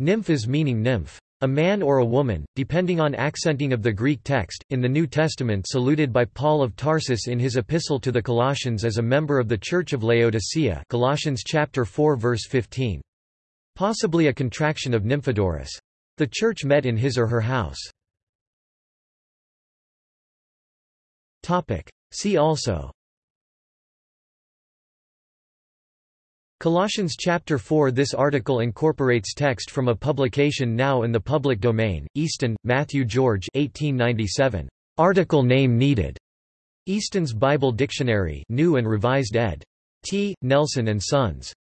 Nymphas meaning nymph. A man or a woman, depending on accenting of the Greek text, in the New Testament saluted by Paul of Tarsus in his epistle to the Colossians as a member of the Church of Laodicea Colossians chapter 4 verse 15. Possibly a contraction of Nymphodorus. The church met in his or her house. See also Colossians chapter 4 This article incorporates text from a publication now in the public domain, Easton, Matthew George 1897. Article name needed. Easton's Bible Dictionary New and Revised ed. T. Nelson and Sons.